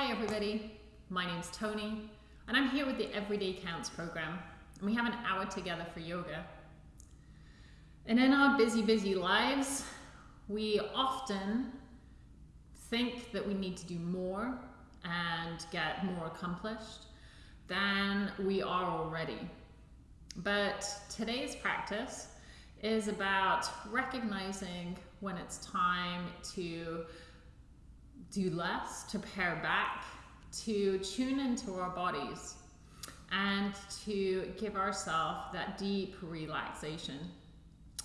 Hi everybody, my name's Tony and I'm here with the Everyday Counts program and we have an hour together for yoga. And in our busy, busy lives, we often think that we need to do more and get more accomplished than we are already. But today's practice is about recognizing when it's time to do less, to pare back, to tune into our bodies, and to give ourselves that deep relaxation.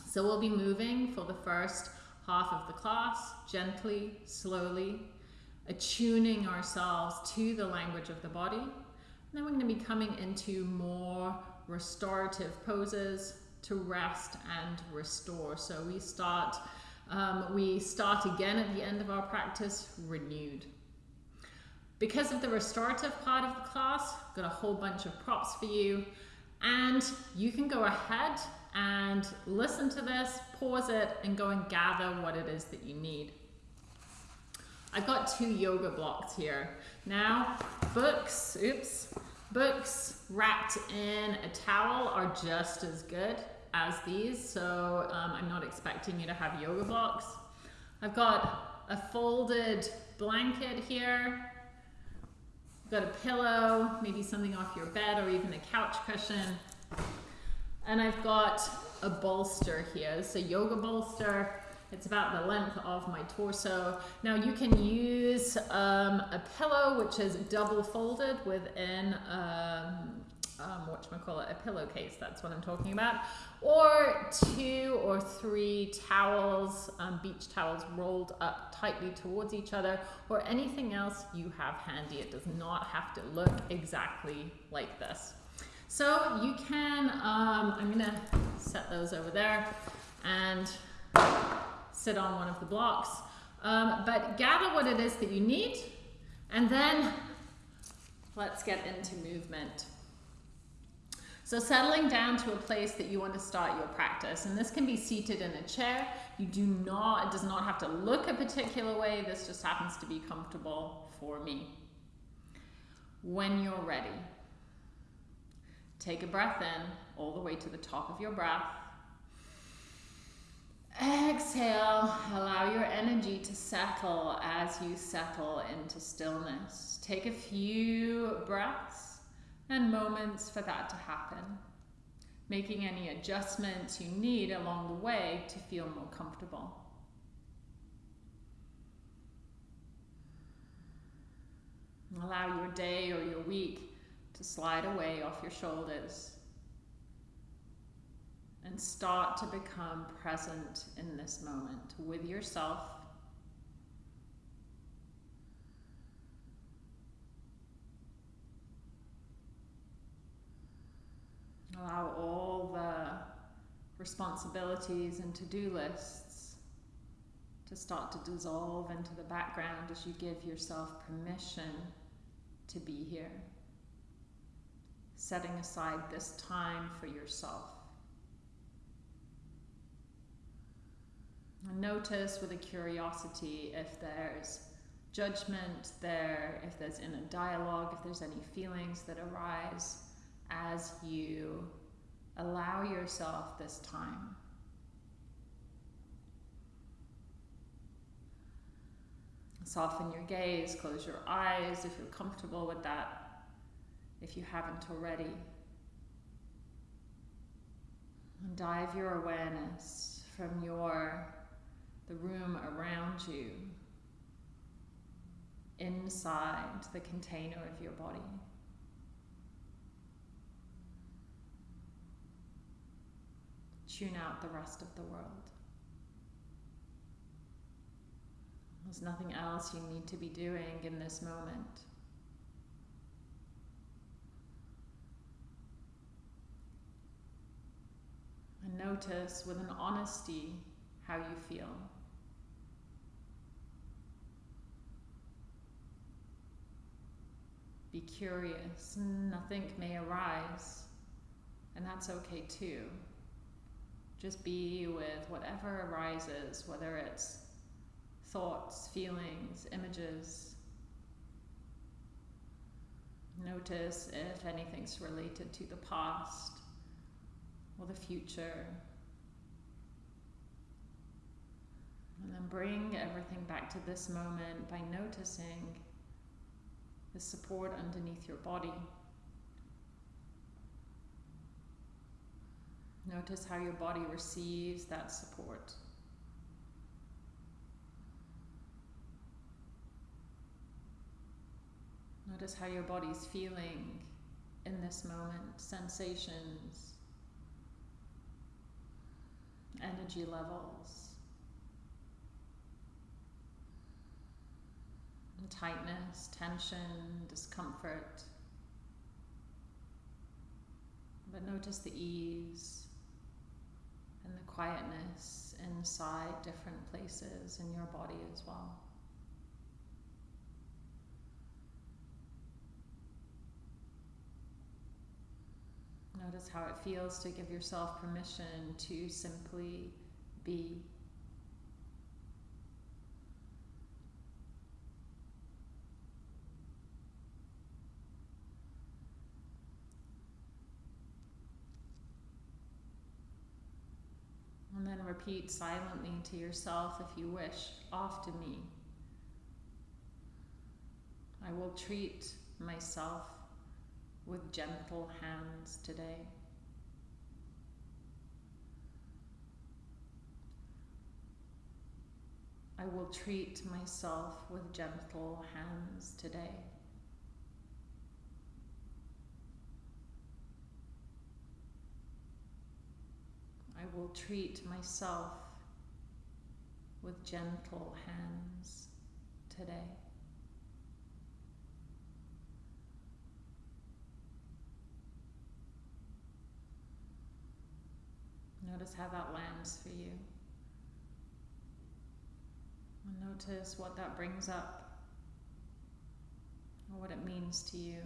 So we'll be moving for the first half of the class, gently, slowly, attuning ourselves to the language of the body. And then we're going to be coming into more restorative poses to rest and restore. So we start um, we start again at the end of our practice renewed. Because of the restorative part of the class, I've got a whole bunch of props for you and you can go ahead and listen to this, pause it and go and gather what it is that you need. I've got two yoga blocks here. Now, books, oops, books wrapped in a towel are just as good as these, so um, I'm not expecting you to have yoga blocks. I've got a folded blanket here. I've got a pillow, maybe something off your bed or even a couch cushion. And I've got a bolster here. It's a yoga bolster. It's about the length of my torso. Now you can use um, a pillow which is double folded within um, um, whatchamacallit, a pillowcase, that's what I'm talking about, or two or three towels, um, beach towels rolled up tightly towards each other, or anything else you have handy. It does not have to look exactly like this. So you can, um, I'm gonna set those over there and sit on one of the blocks. Um, but gather what it is that you need and then let's get into movement. So settling down to a place that you want to start your practice, and this can be seated in a chair. You do not, it does not have to look a particular way. This just happens to be comfortable for me. When you're ready, take a breath in all the way to the top of your breath. Exhale, allow your energy to settle as you settle into stillness. Take a few breaths and moments for that to happen. Making any adjustments you need along the way to feel more comfortable. Allow your day or your week to slide away off your shoulders and start to become present in this moment with yourself Allow all the responsibilities and to-do lists to start to dissolve into the background as you give yourself permission to be here. Setting aside this time for yourself. And notice with a curiosity if there's judgment there, if there's inner dialogue, if there's any feelings that arise as you allow yourself this time. Soften your gaze, close your eyes if you're comfortable with that, if you haven't already. And dive your awareness from your the room around you inside the container of your body. Tune out the rest of the world. There's nothing else you need to be doing in this moment. And notice with an honesty how you feel. Be curious, nothing may arise, and that's okay too. Just be with whatever arises, whether it's thoughts, feelings, images. Notice if anything's related to the past or the future. And then bring everything back to this moment by noticing the support underneath your body. Notice how your body receives that support. Notice how your body's feeling in this moment, sensations, energy levels, tightness, tension, discomfort. But notice the ease and the quietness inside different places in your body as well. Notice how it feels to give yourself permission to simply be. And then repeat silently to yourself if you wish, after me. I will treat myself with gentle hands today. I will treat myself with gentle hands today. I will treat myself with gentle hands today. Notice how that lands for you. And notice what that brings up or what it means to you.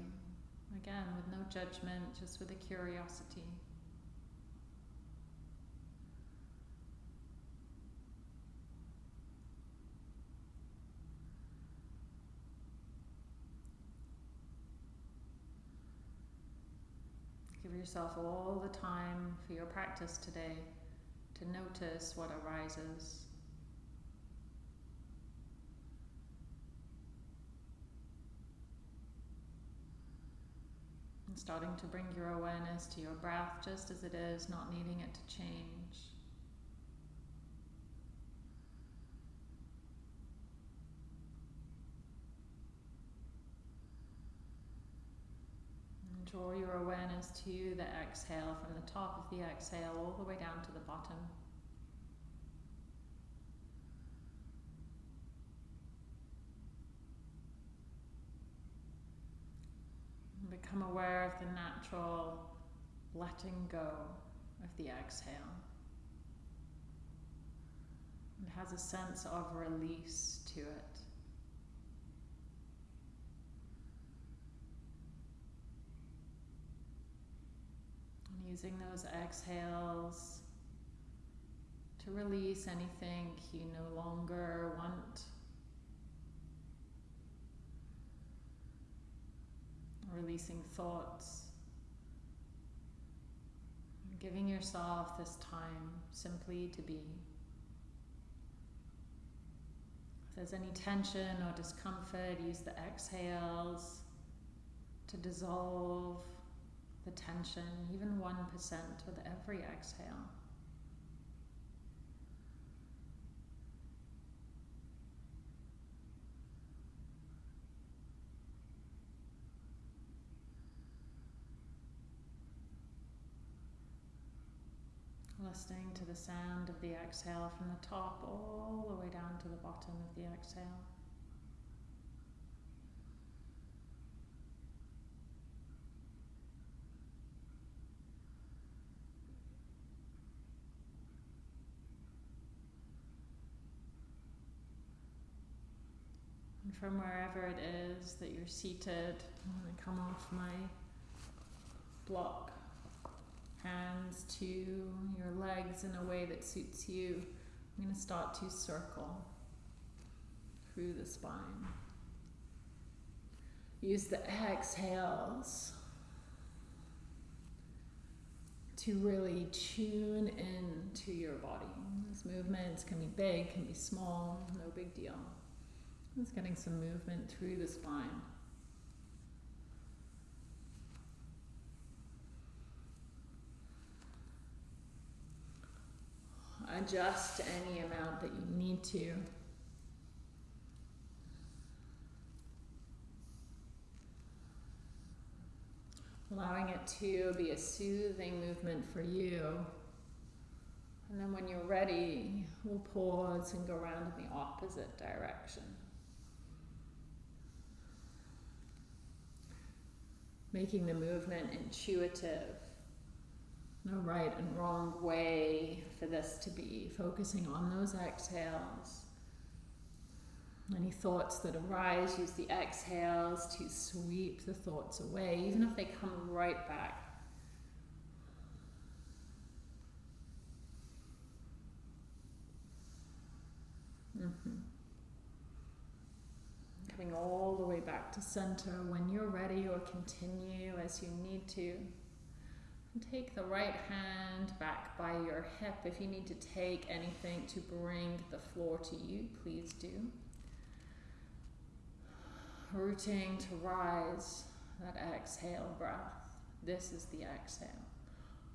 Again, with no judgment, just with a curiosity. Give yourself all the time for your practice today to notice what arises. And starting to bring your awareness to your breath just as it is, not needing it to change. Draw your awareness to the exhale from the top of the exhale all the way down to the bottom. become aware of the natural letting go of the exhale. It has a sense of release to it. Using those exhales to release anything you no longer want. Releasing thoughts. Giving yourself this time simply to be. If there's any tension or discomfort, use the exhales to dissolve the tension, even 1% with every exhale. Listening to the sound of the exhale from the top all the way down to the bottom of the exhale. From wherever it is that you're seated, I'm going to come off my block, hands to your legs in a way that suits you. I'm going to start to circle through the spine. Use the exhales to really tune in to your body. These movements can be big, can be small, no big deal. Just getting some movement through the spine. Adjust any amount that you need to. allowing it to be a soothing movement for you. And then when you're ready, we'll pause and go around in the opposite direction. Making the movement intuitive. No right and wrong way for this to be. Focusing on those exhales. Any thoughts that arise, use the exhales to sweep the thoughts away, even if they come right back. Mm-hmm. Coming all the way back to center when you're ready, or continue as you need to. And take the right hand back by your hip. If you need to take anything to bring the floor to you, please do rooting to rise, that exhale breath. This is the exhale.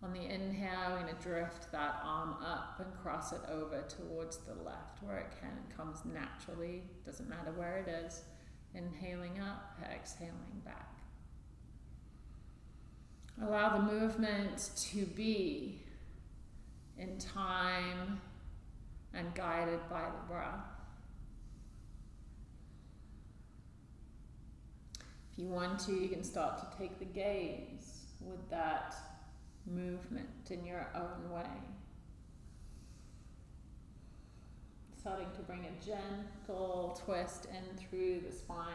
On the inhale, we're going to drift that arm up and cross it over towards the left where it can comes naturally. Doesn't matter where it is. Inhaling up, exhaling back. Allow the movement to be in time and guided by the breath. If you want to, you can start to take the gaze with that movement in your own way. Starting to bring a gentle twist in through the spine.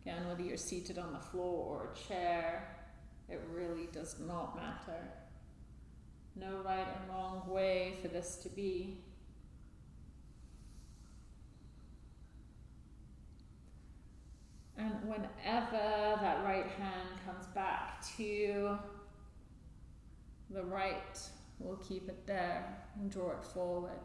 Again, whether you're seated on the floor or a chair, it really does not matter. No right and wrong way for this to be. And whenever that right hand comes back to the right, we'll keep it there and draw it forward.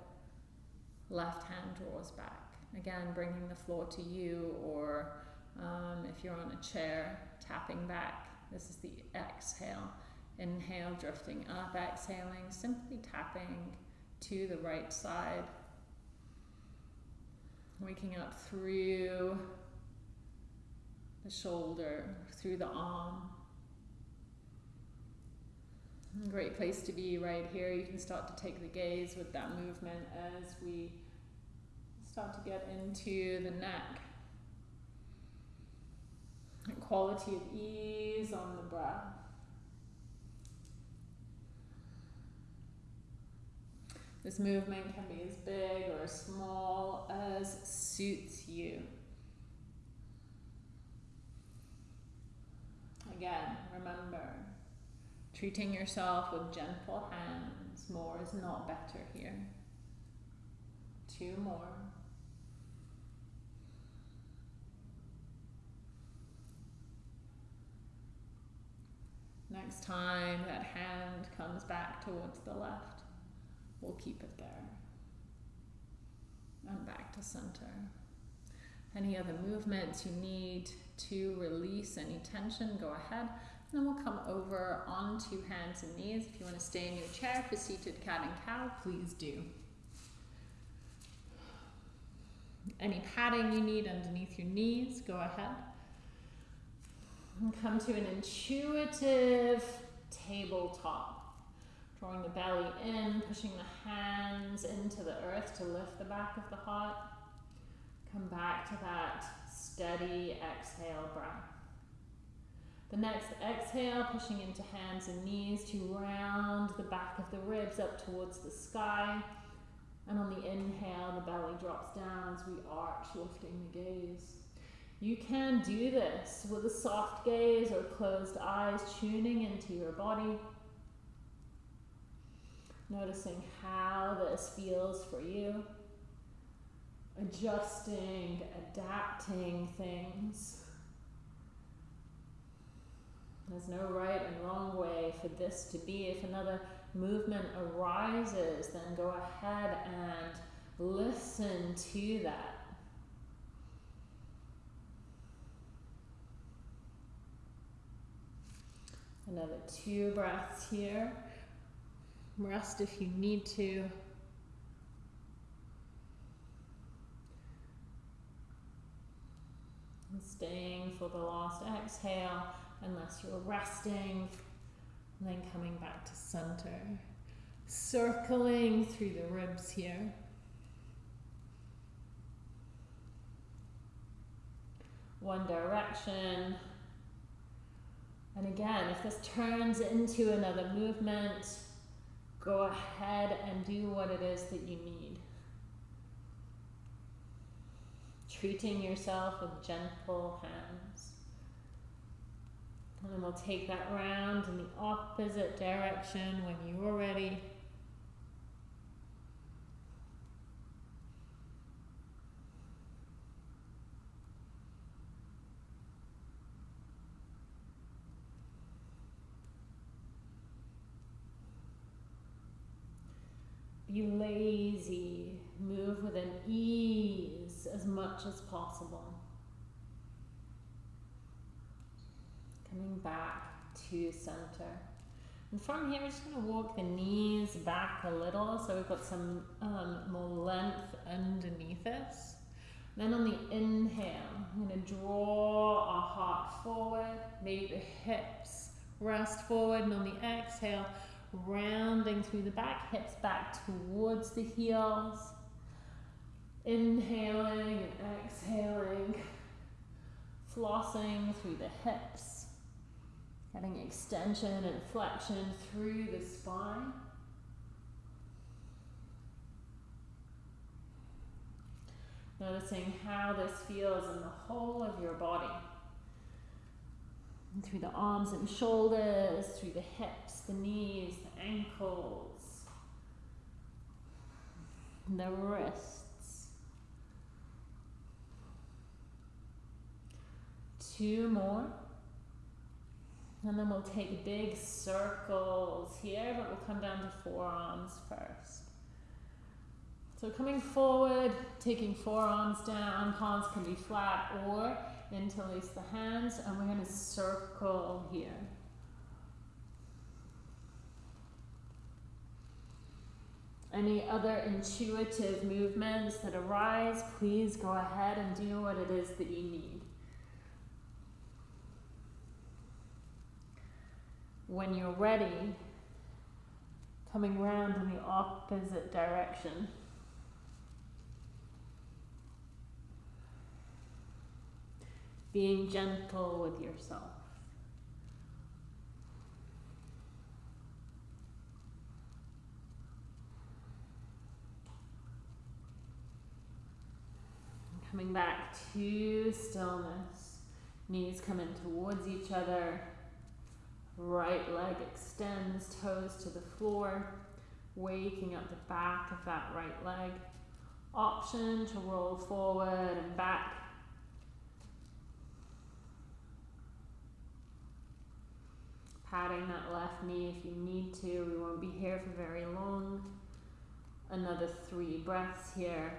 Left hand draws back. Again, bringing the floor to you, or um, if you're on a chair, tapping back. This is the exhale. Inhale, drifting up, exhaling, simply tapping to the right side. Waking up through the shoulder, through the arm. Great place to be right here. You can start to take the gaze with that movement as we start to get into the neck. quality of ease on the breath. This movement can be as big or as small as suits you. Again, remember, treating yourself with gentle hands. More is not better here. Two more. Next time that hand comes back towards the left, we'll keep it there. And back to center. Any other movements you need to release any tension, go ahead. Then we'll come over onto hands and knees. If you want to stay in your chair for seated cat and cow, please do. Any padding you need underneath your knees, go ahead. And come to an intuitive tabletop. Drawing the belly in, pushing the hands into the earth to lift the back of the heart. Come back to that steady exhale breath. The next exhale, pushing into hands and knees to round the back of the ribs up towards the sky. And on the inhale, the belly drops down as we arch, lifting the gaze. You can do this with a soft gaze or closed eyes, tuning into your body. Noticing how this feels for you. Adjusting, adapting things. There's no right and wrong way for this to be. If another movement arises, then go ahead and listen to that. Another two breaths here. Rest if you need to. And staying for the last exhale unless you're resting. And then coming back to center. Circling through the ribs here. One direction. And again, if this turns into another movement, go ahead and do what it is that you need. Treating yourself with gentle hands. And then we'll take that round in the opposite direction when you're ready. Be lazy, move with an ease as much as possible. Coming back to center. And from here, we're just going to walk the knees back a little so we've got some um, more length underneath us. Then on the inhale, I'm going to draw our heart forward, maybe the hips rest forward, and on the exhale, rounding through the back, hips back towards the heels. Inhaling and exhaling, flossing through the hips, getting extension and flexion through the spine. Noticing how this feels in the whole of your body. And through the arms and shoulders, through the hips, the knees, the ankles, the wrists. Two more. And then we'll take big circles here, but we'll come down to forearms first. So coming forward, taking forearms down, palms can be flat or interlace the hands, and we're going to circle here. Any other intuitive movements that arise, please go ahead and do what it is that you need. When you're ready, coming round in the opposite direction. being gentle with yourself. Coming back to stillness. Knees come in towards each other. Right leg extends, toes to the floor. Waking up the back of that right leg. Option to roll forward and back patting that left knee if you need to. We won't be here for very long. Another three breaths here.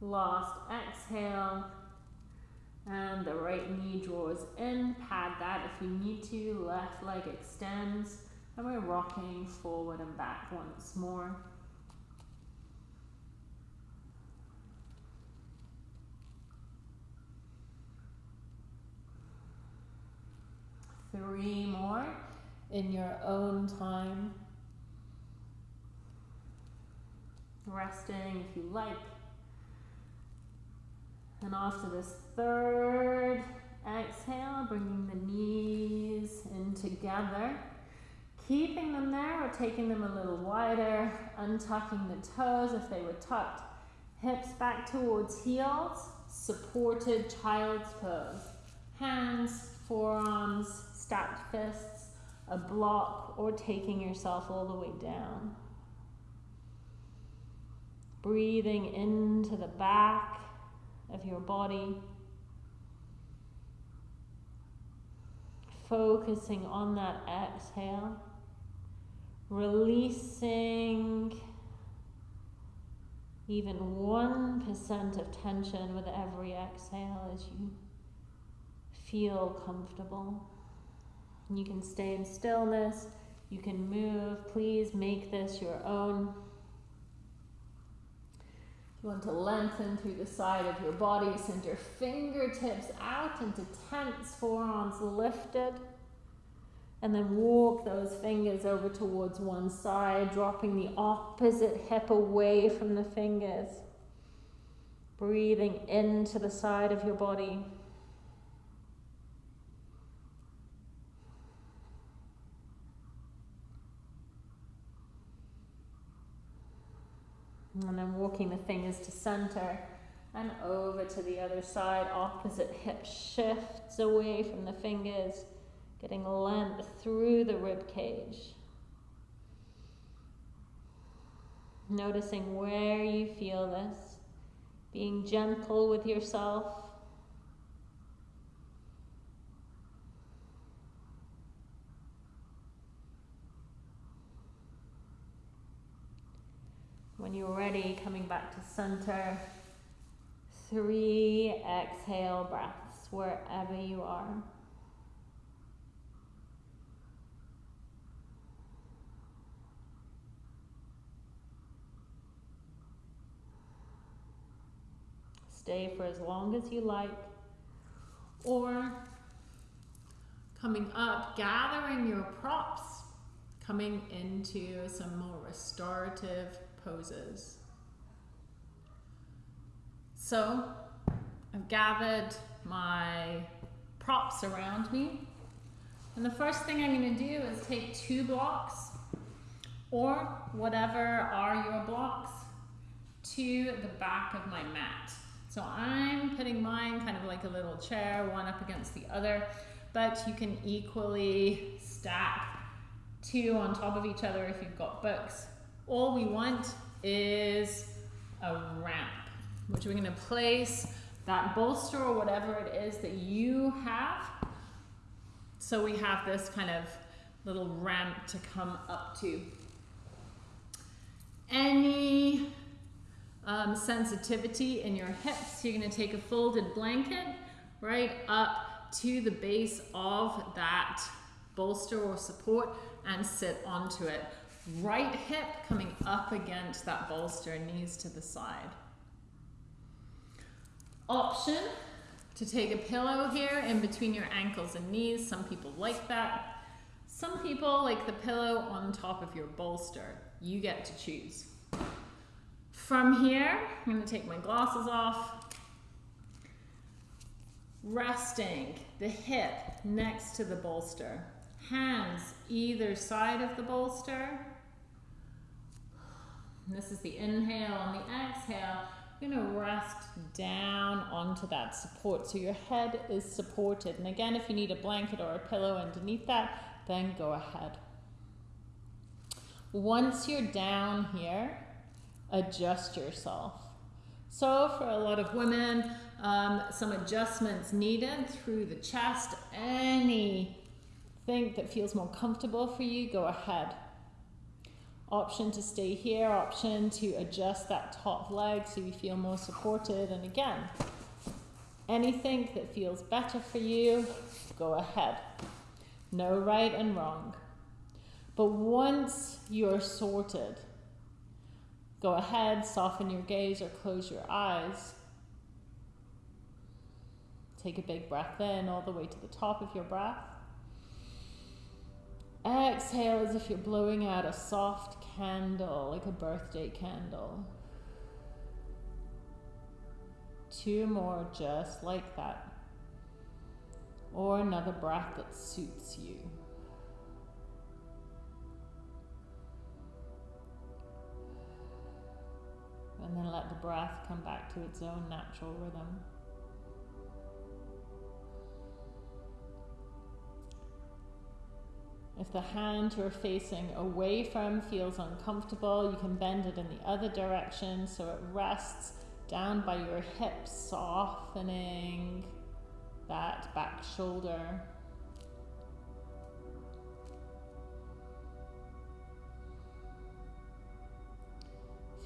Last exhale. And the right knee draws in. Pad that if you need to. Left leg extends. And we're rocking forward and back once more. three more in your own time. Resting if you like. And after this third exhale, bringing the knees in together. Keeping them there or taking them a little wider, untucking the toes if they were tucked. Hips back towards heels, supported child's pose. Hands, forearms, stacked fists, a block, or taking yourself all the way down. Breathing into the back of your body. Focusing on that exhale. Releasing even 1% of tension with every exhale as you feel comfortable. You can stay in stillness, you can move. Please make this your own. You want to lengthen through the side of your body, send your fingertips out into tense forearms lifted. And then walk those fingers over towards one side, dropping the opposite hip away from the fingers. Breathing into the side of your body. And then walking the fingers to center and over to the other side. Opposite hip shifts away from the fingers, getting length through the rib cage. Noticing where you feel this, being gentle with yourself. When you're ready, coming back to center, three exhale breaths wherever you are. Stay for as long as you like, or coming up, gathering your props, coming into some more restorative poses. So I've gathered my props around me. And the first thing I'm going to do is take two blocks or whatever are your blocks to the back of my mat. So I'm putting mine kind of like a little chair, one up against the other, but you can equally stack two on top of each other if you've got books all we want is a ramp, which we're gonna place that bolster or whatever it is that you have. So we have this kind of little ramp to come up to. Any um, sensitivity in your hips, you're gonna take a folded blanket right up to the base of that bolster or support and sit onto it. Right hip coming up against that bolster, knees to the side. Option to take a pillow here in between your ankles and knees. Some people like that. Some people like the pillow on top of your bolster. You get to choose. From here, I'm going to take my glasses off. Resting the hip next to the bolster. Hands either side of the bolster. And this is the inhale and the exhale. You're going to rest down onto that support. So your head is supported. And again, if you need a blanket or a pillow underneath that, then go ahead. Once you're down here, adjust yourself. So for a lot of women, um, some adjustments needed through the chest. Anything that feels more comfortable for you, go ahead option to stay here, option to adjust that top leg so you feel more supported. And again, anything that feels better for you, go ahead. No right and wrong. But once you're sorted, go ahead, soften your gaze or close your eyes. Take a big breath in all the way to the top of your breath. Exhale as if you're blowing out a soft candle, like a birthday candle. Two more just like that. Or another breath that suits you. And then let the breath come back to its own natural rhythm. If the hand you're facing away from feels uncomfortable, you can bend it in the other direction so it rests down by your hips, softening that back shoulder.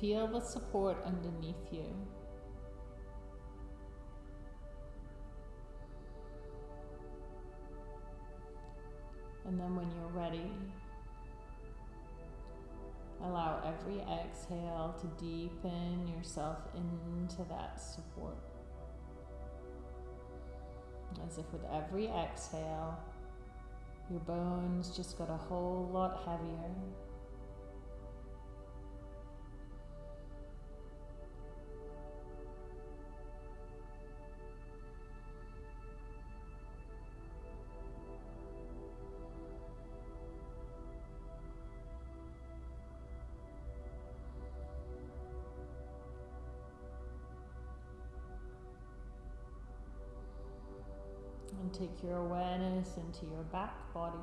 Feel the support underneath you. And then when you're ready, allow every exhale to deepen yourself into that support. As if with every exhale, your bones just got a whole lot heavier. Take your awareness into your back body,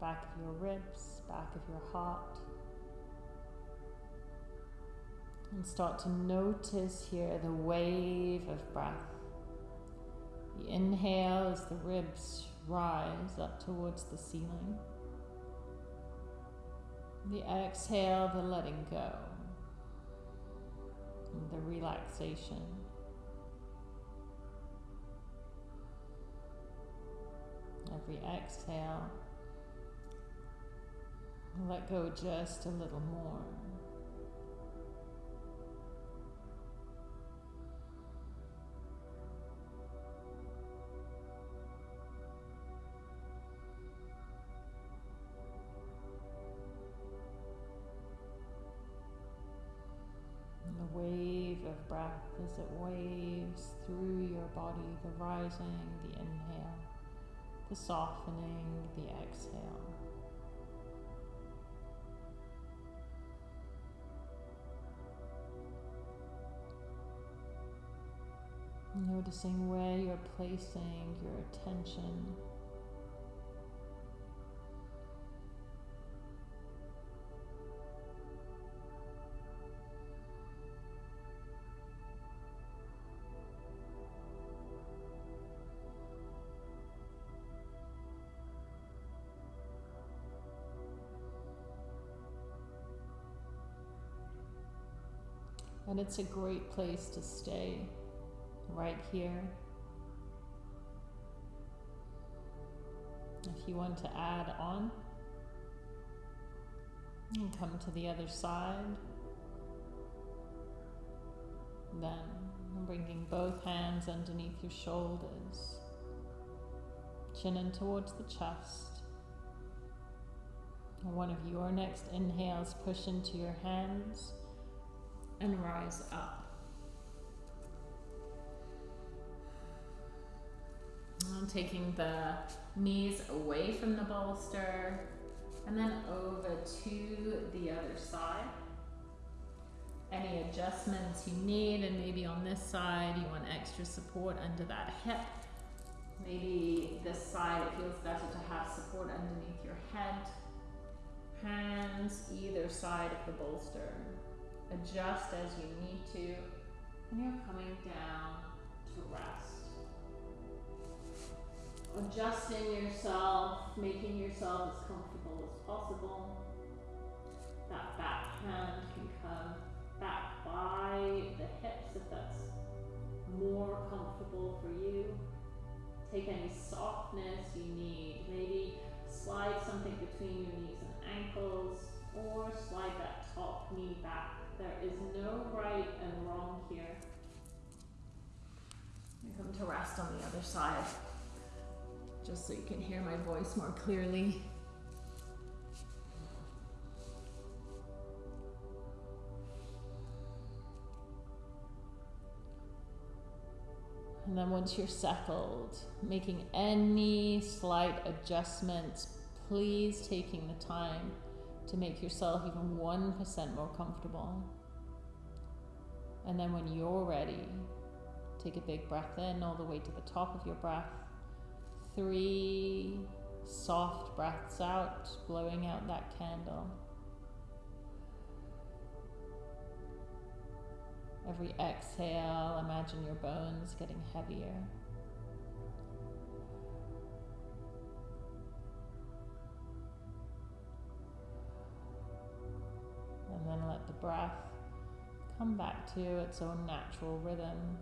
back of your ribs, back of your heart. And start to notice here the wave of breath. The inhale as the ribs rise up towards the ceiling. The exhale, the letting go. The relaxation. Every exhale, let go just a little more. The wave of breath as it waves through your body, the rising, the inhale the softening, the exhale. Noticing where you're placing your attention. And it's a great place to stay right here. If you want to add on, and come to the other side. Then bringing both hands underneath your shoulders, chin in towards the chest. One of your next inhales, push into your hands and rise up. And taking the knees away from the bolster and then over to the other side. Any adjustments you need, and maybe on this side you want extra support under that hip. Maybe this side it feels better to have support underneath your head. Hands either side of the bolster adjust as you need to, and you're coming down to rest. Adjusting yourself, making yourself as comfortable as possible. That back hand can come back by the hips if that's more comfortable for you. Take any softness you need. Maybe slide something between your knees and ankles or slide that top knee back there is no right and wrong here. I come to rest on the other side, just so you can hear my voice more clearly. And then once you're settled, making any slight adjustments, please taking the time to make yourself even 1% more comfortable. And then when you're ready, take a big breath in all the way to the top of your breath. Three, soft breaths out, blowing out that candle. Every exhale, imagine your bones getting heavier. And then let the breath come back to its own natural rhythm.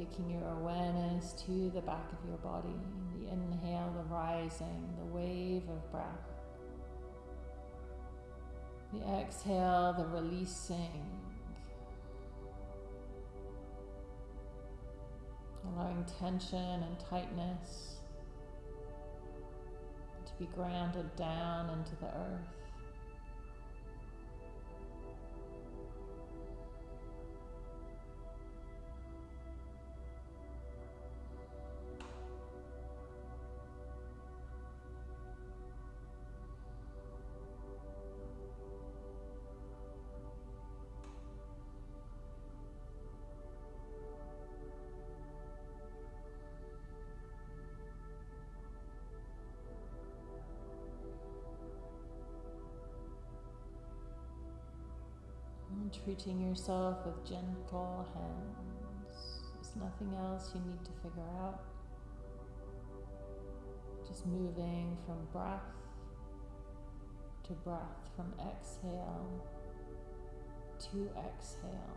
taking your awareness to the back of your body. The inhale, the rising, the wave of breath. The exhale, the releasing. Allowing tension and tightness to be grounded down into the earth. Treating yourself with gentle hands. There's nothing else you need to figure out. Just moving from breath to breath, from exhale to exhale.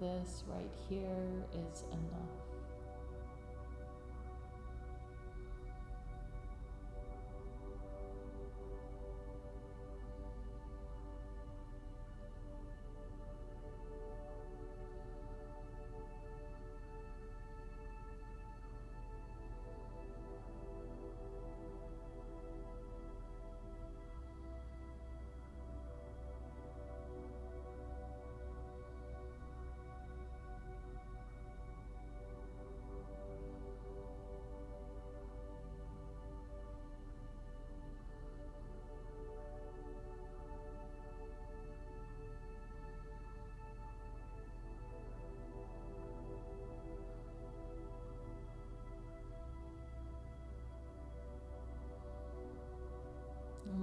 This right here is enough.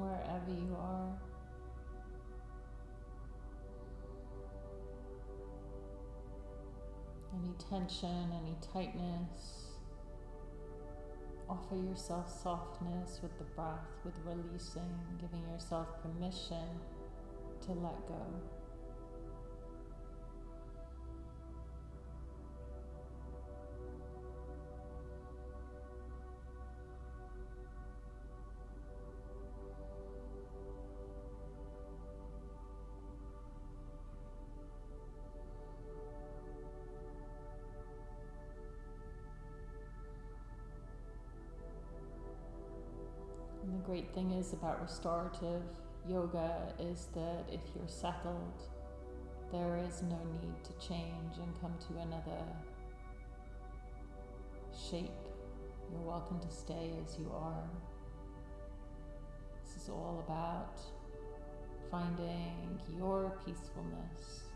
Wherever you are. Any tension, any tightness, offer yourself softness with the breath, with releasing, giving yourself permission to let go. Great thing is about restorative yoga is that if you're settled, there is no need to change and come to another shape. You're welcome to stay as you are. This is all about finding your peacefulness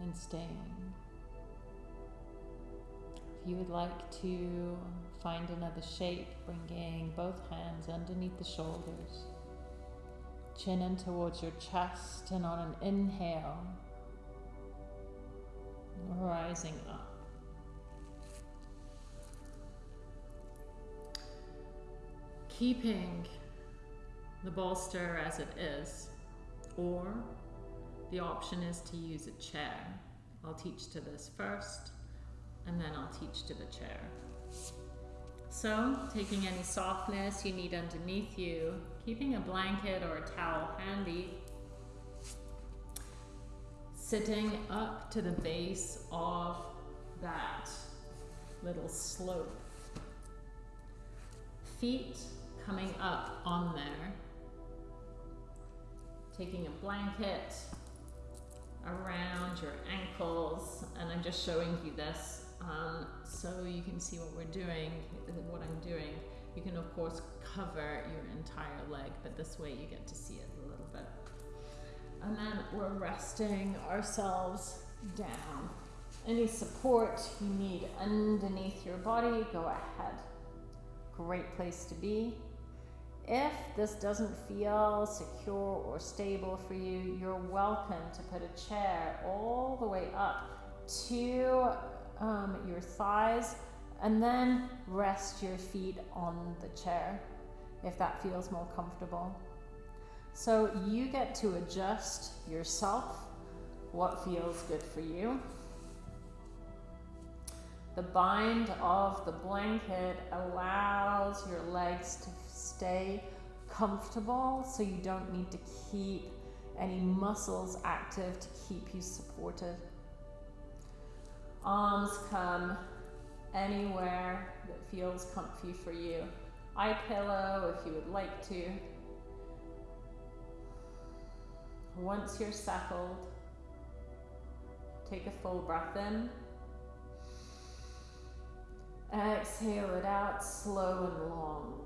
and staying. You would like to find another shape, bringing both hands underneath the shoulders, chin in towards your chest, and on an inhale, rising up. Keeping the bolster as it is, or the option is to use a chair. I'll teach to this first and then I'll teach to the chair. So, taking any softness you need underneath you, keeping a blanket or a towel handy, sitting up to the base of that little slope. Feet coming up on there. Taking a blanket around your ankles, and I'm just showing you this um, so you can see what we're doing, what I'm doing. You can of course cover your entire leg, but this way you get to see it a little bit. And then we're resting ourselves down. Any support you need underneath your body, go ahead. Great place to be. If this doesn't feel secure or stable for you, you're welcome to put a chair all the way up to um, your thighs and then rest your feet on the chair if that feels more comfortable. So you get to adjust yourself what feels good for you. The bind of the blanket allows your legs to stay comfortable so you don't need to keep any muscles active to keep you supported. Arms come anywhere that feels comfy for you. Eye pillow if you would like to. Once you're settled, take a full breath in. Exhale it out slow and long.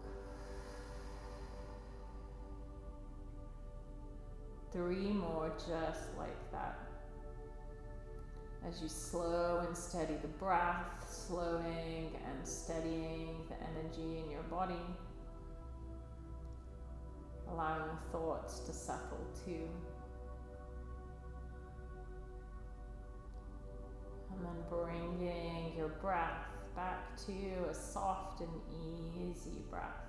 Three more just like that. As you slow and steady the breath, slowing and steadying the energy in your body, allowing thoughts to settle too. And then bringing your breath back to a soft and easy breath.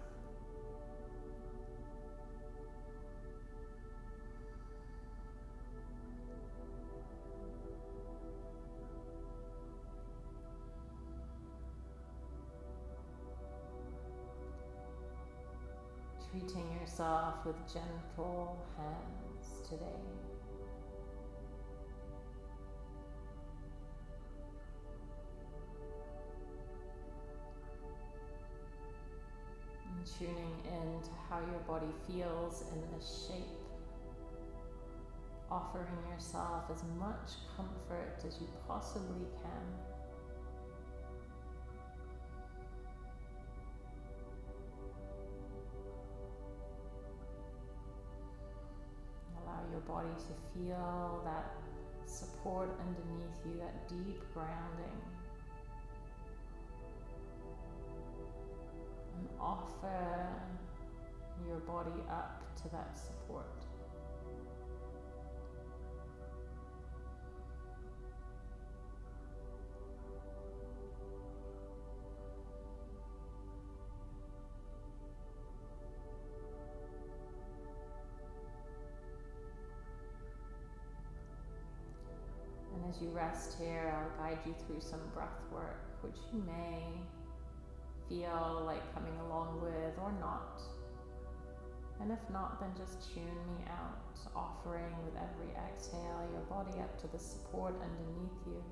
Treating yourself with gentle hands today. tuning in to how your body feels in this shape. Offering yourself as much comfort as you possibly can. Body to feel that support underneath you, that deep grounding. and offer your body up to that support. As you rest here, I'll guide you through some breath work, which you may feel like coming along with or not. And if not, then just tune me out, offering with every exhale your body up to the support underneath you.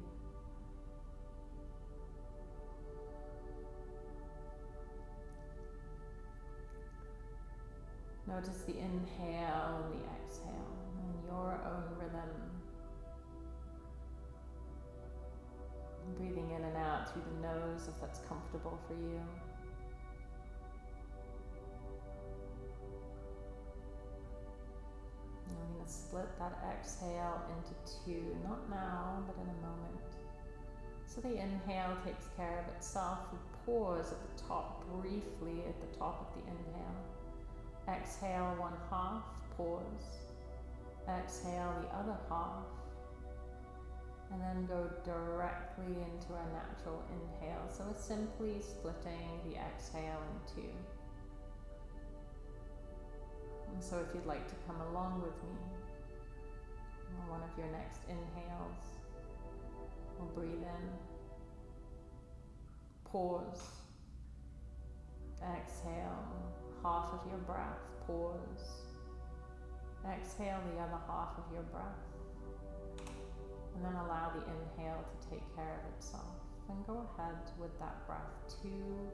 Notice the inhale and the exhale in your own rhythm. Breathing in and out through the nose if that's comfortable for you. I'm going to split that exhale into two, not now, but in a moment. So the inhale takes care of itself. We pause at the top briefly at the top of the inhale. Exhale one half, pause. Exhale the other half and then go directly into a natural inhale. So we're simply splitting the exhale in two. And so if you'd like to come along with me on one of your next inhales, we'll breathe in, pause, exhale, half of your breath, pause, exhale the other half of your breath. And then allow the inhale to take care of itself. Then go ahead with that breath, two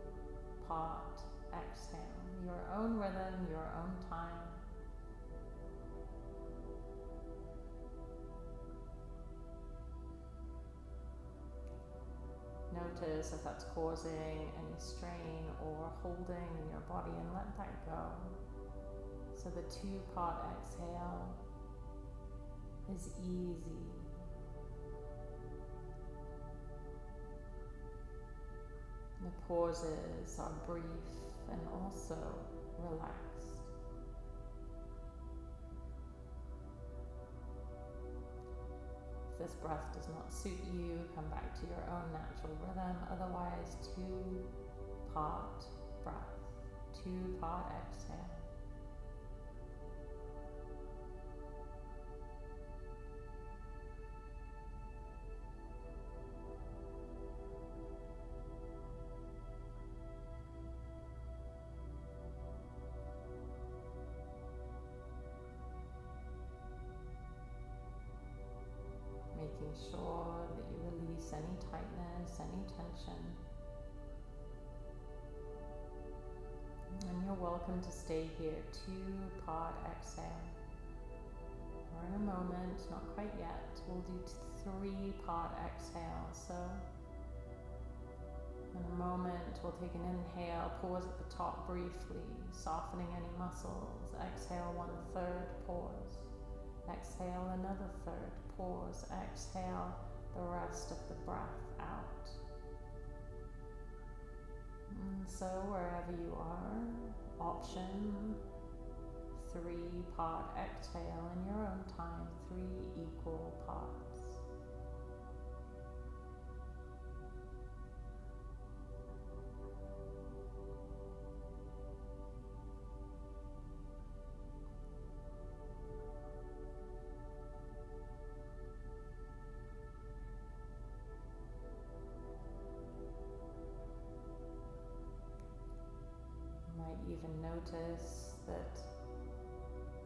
part exhale. Your own rhythm, your own time. notice if that's causing any strain or holding in your body and let that go. So the two part exhale is easy. The pauses are brief and also relaxed. If this breath does not suit you, come back to your own natural rhythm. Otherwise, two part breath, two part exhale. Any tightness, any tension. And you're welcome to stay here, two part exhale. Or in a moment, not quite yet, we'll do three part exhale. So in a moment, we'll take an inhale, pause at the top briefly, softening any muscles. Exhale one third, pause. Exhale another third, pause. Exhale the rest of the breath out. And so wherever you are, option three part exhale in your own time, three equal parts. Notice that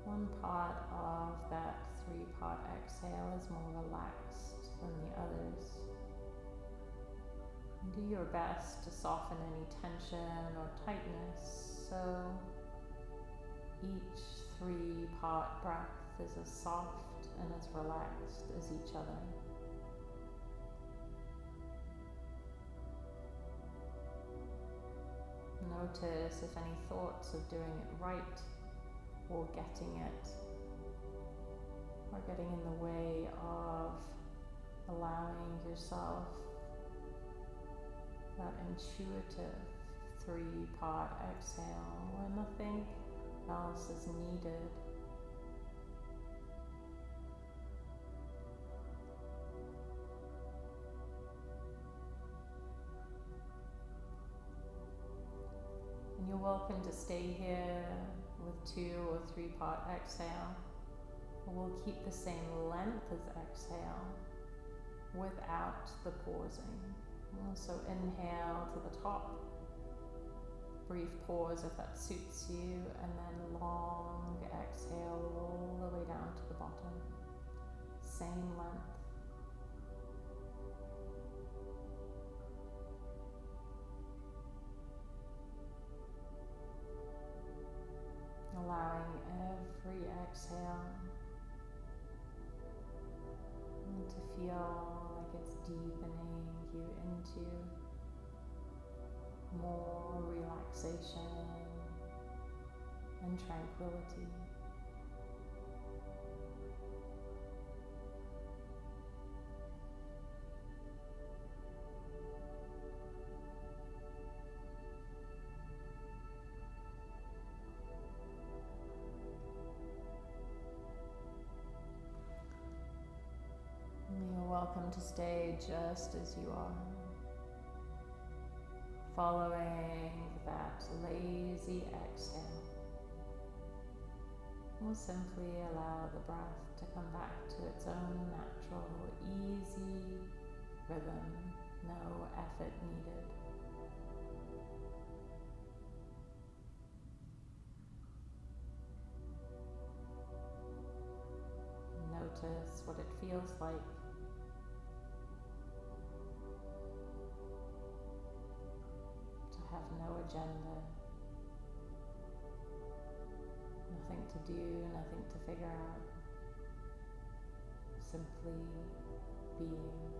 one part of that three part exhale is more relaxed than the others. do your best to soften any tension or tightness so each three part breath is as soft and as relaxed as each other. Notice if any thoughts of doing it right or getting it are getting in the way of allowing yourself that intuitive three part exhale where nothing else is needed you're welcome to stay here with two or three part exhale. We'll keep the same length as exhale without the pausing. So inhale to the top, brief pause if that suits you, and then long exhale all the way down to the bottom. Same length. Allowing every exhale to feel like it's deepening you into more relaxation and tranquility. To stay just as you are. Following that lazy exhale, we'll simply allow the breath to come back to its own natural, easy rhythm, no effort needed. Notice what it feels like no agenda, nothing to do, nothing to figure out, simply being.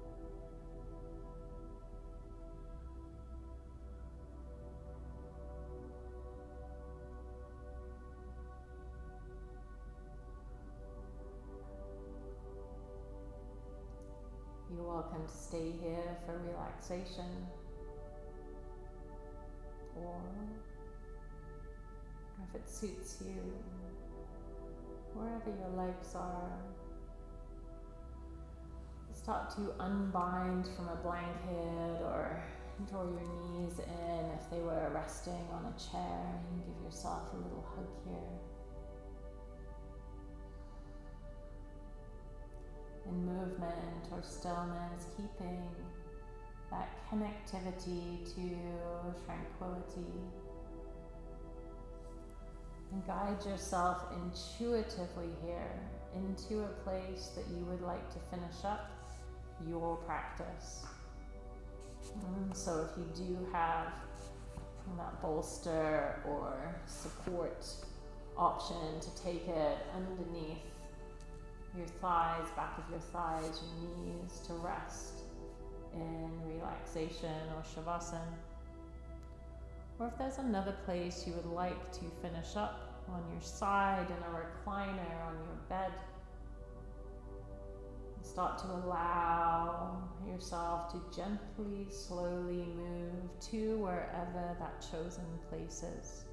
You're welcome to stay here for relaxation. Or if it suits you, wherever your legs are, start to unbind from a blanket or draw your knees in if they were resting on a chair. Give yourself a little hug here. In movement or stillness, keeping that connectivity to tranquility. And guide yourself intuitively here into a place that you would like to finish up your practice. And so if you do have that bolster or support option to take it underneath your thighs, back of your thighs, your knees to rest in relaxation or shavasana. Or if there's another place you would like to finish up on your side in a recliner on your bed, start to allow yourself to gently, slowly move to wherever that chosen place is.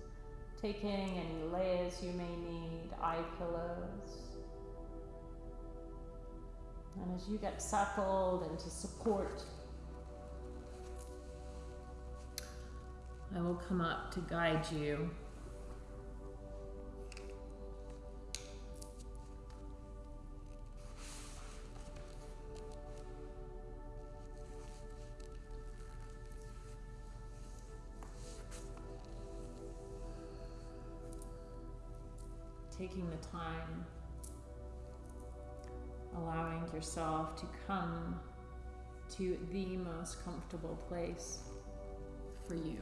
Taking any layers you may need, eye pillows. And as you get settled into support, I will come up to guide you. Taking the time, allowing yourself to come to the most comfortable place for you.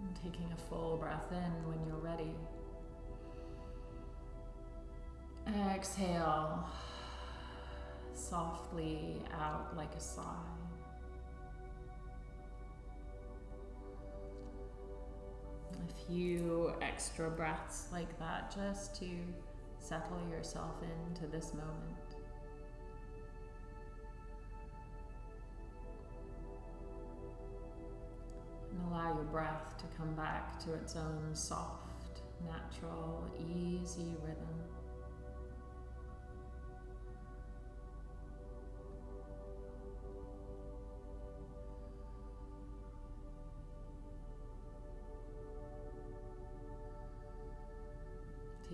And taking a full breath in when you're ready. Exhale softly out like a sigh. A few extra breaths like that just to settle yourself into this moment. And allow your breath to come back to its own soft, natural, easy rhythm.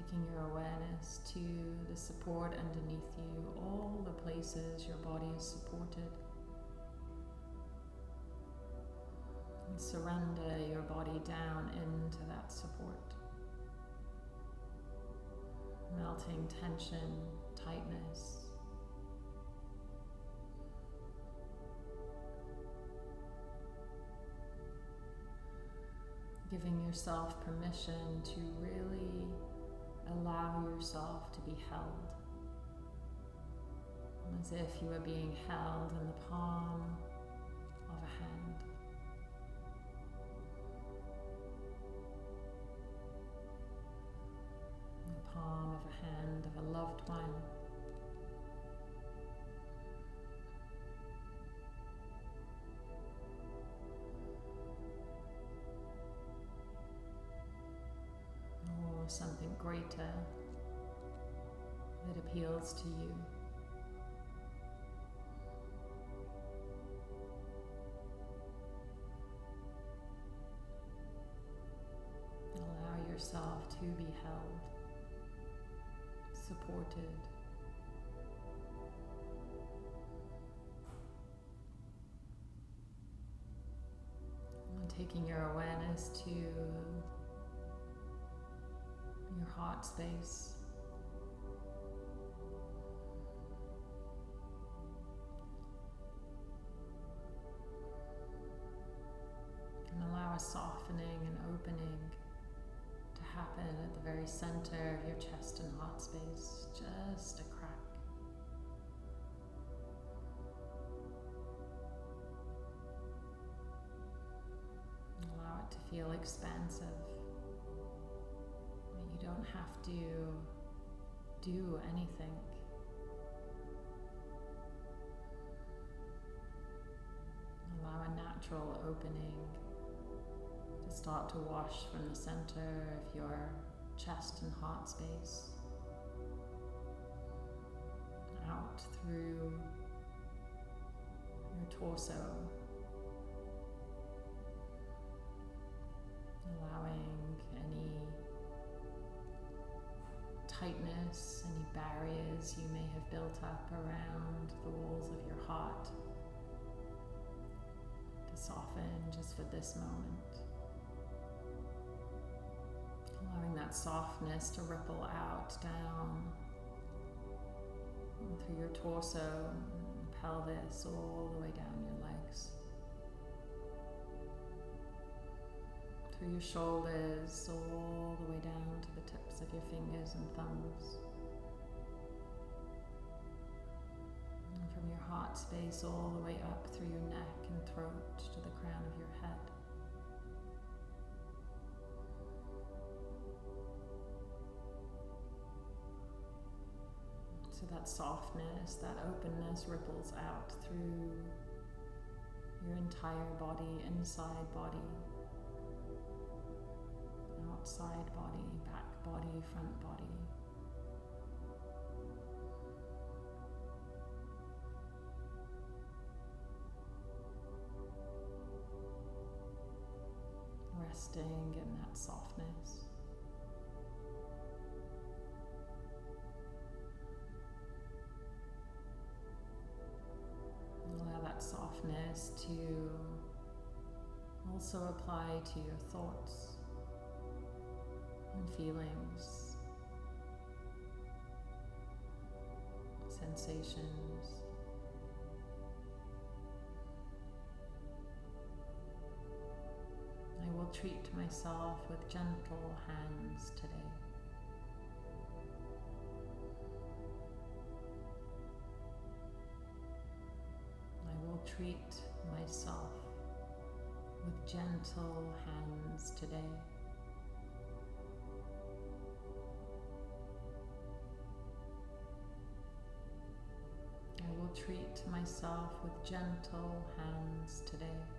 Taking your awareness to the support underneath you, all the places your body is supported. And surrender your body down into that support. Melting tension, tightness. Giving yourself permission to really allow yourself to be held as if you were being held in the palm of a hand. That appeals to you. Allow yourself to be held, supported. Taking your awareness to heart space. And allow a softening and opening to happen at the very center of your chest and heart space, just a crack. Allow it to feel expansive. Have to do anything. Allow a natural opening to start to wash from the center of your chest and heart space out through your torso, tightness, any barriers you may have built up around the walls of your heart to soften just for this moment. Allowing that softness to ripple out down through your torso, pelvis, all the way down your Through your shoulders, all the way down to the tips of your fingers and thumbs. And from your heart space, all the way up through your neck and throat to the crown of your head. So that softness, that openness ripples out through your entire body, inside body, outside body, back body, front body. Resting in that softness. Allow that softness to also apply to your thoughts feelings, sensations. I will treat myself with gentle hands today. I will treat myself with gentle hands today. Treat myself with gentle hands today.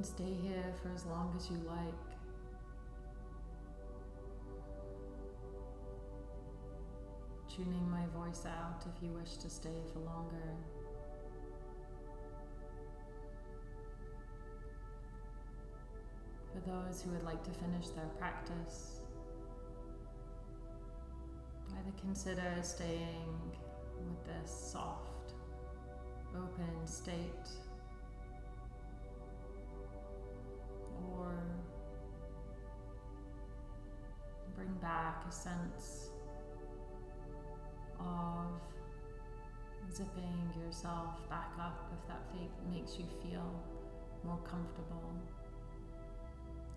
can stay here for as long as you like. Tuning my voice out if you wish to stay for longer. For those who would like to finish their practice, either consider staying with this soft, open state back a sense of zipping yourself back up if that makes you feel more comfortable.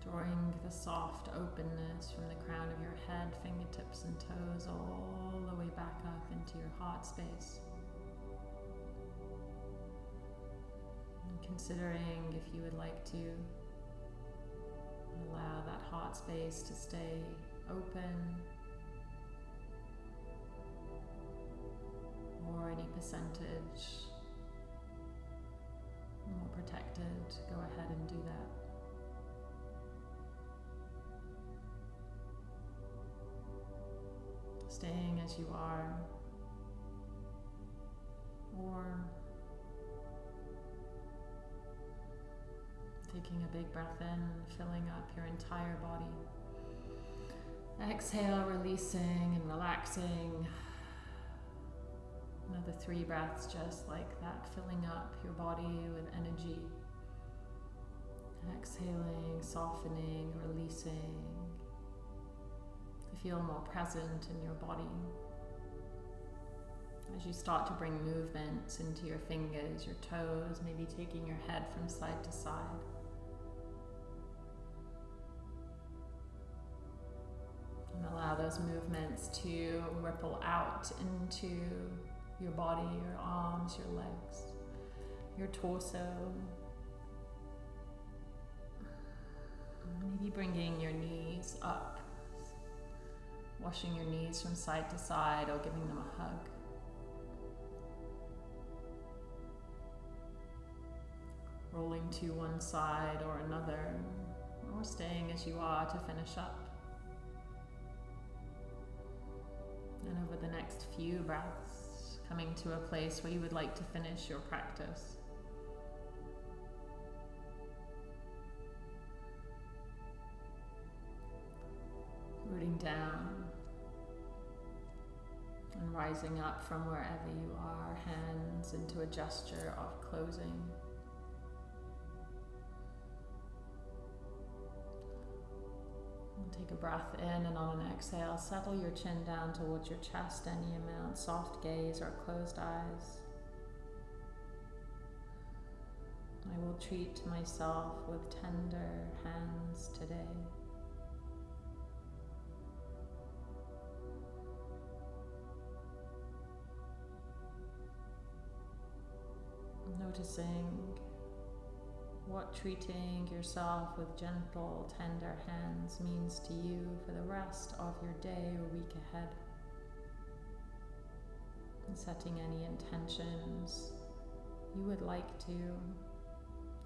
Drawing the soft openness from the crown of your head, fingertips and toes all the way back up into your heart space. And considering if you would like to allow that heart space to stay open or any percentage more protected, go ahead and do that. Staying as you are, or taking a big breath in, filling up your entire body. Exhale, releasing and relaxing. Another three breaths just like that, filling up your body with energy. Exhaling, softening, releasing. To feel more present in your body. As you start to bring movements into your fingers, your toes, maybe taking your head from side to side. And allow those movements to ripple out into your body, your arms, your legs, your torso. Maybe bringing your knees up, washing your knees from side to side or giving them a hug. Rolling to one side or another, or staying as you are to finish up. And over the next few breaths, coming to a place where you would like to finish your practice. Rooting down and rising up from wherever you are, hands into a gesture of closing. Take a breath in and on an exhale, settle your chin down towards your chest any amount, soft gaze or closed eyes. I will treat myself with tender hands today. Noticing what treating yourself with gentle, tender hands means to you for the rest of your day or week ahead. And setting any intentions you would like to,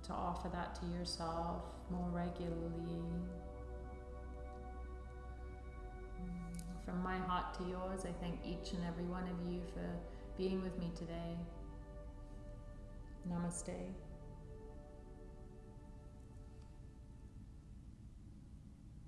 to offer that to yourself more regularly. From my heart to yours, I thank each and every one of you for being with me today. Namaste.